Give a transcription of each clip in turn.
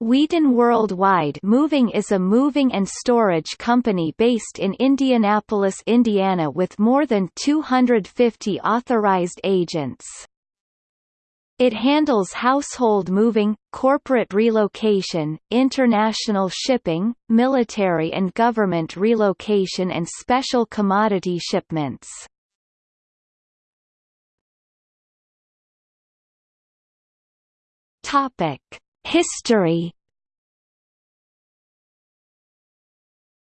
Wheaton Worldwide Moving is a moving and storage company based in Indianapolis, Indiana with more than 250 authorized agents. It handles household moving, corporate relocation, international shipping, military and government relocation and special commodity shipments. Topic History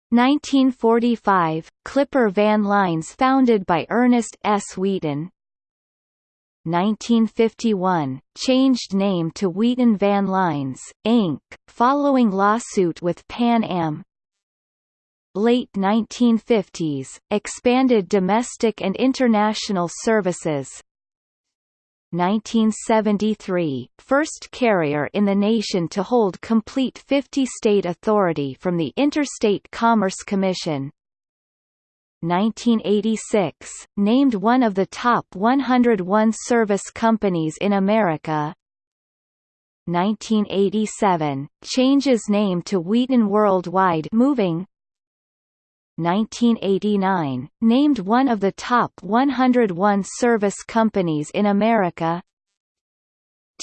1945 – Clipper Van Lines founded by Ernest S. Wheaton 1951 – Changed name to Wheaton Van Lines, Inc., following lawsuit with Pan Am Late 1950s – Expanded domestic and international services 1973, first carrier in the nation to hold complete 50-state authority from the Interstate Commerce Commission. 1986, named one of the top 101 service companies in America. 1987, changes name to Wheaton Worldwide Moving 1989, named one of the top 101 service companies in America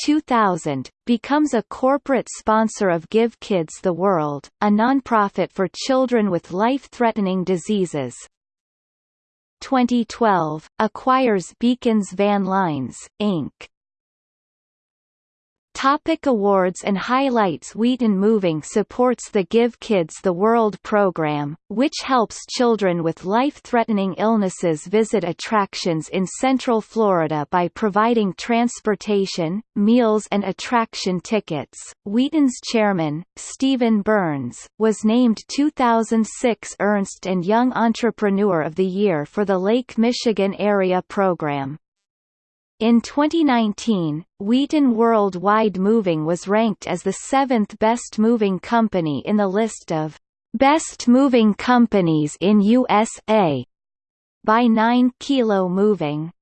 2000, becomes a corporate sponsor of Give Kids the World, a nonprofit for children with life-threatening diseases. 2012, acquires Bekins Van Lines, Inc. Topic awards and highlights Wheaton Moving supports the Give Kids the World program, which helps children with life-threatening illnesses visit attractions in Central Florida by providing transportation, meals and attraction tickets. Wheaton's chairman, Stephen Burns, was named 2006 Ernst & Young Entrepreneur of the Year for the Lake Michigan Area Program. In 2019, Wheaton Worldwide Moving was ranked as the seventh best moving company in the list of Best Moving Companies in USA by 9 Kilo Moving.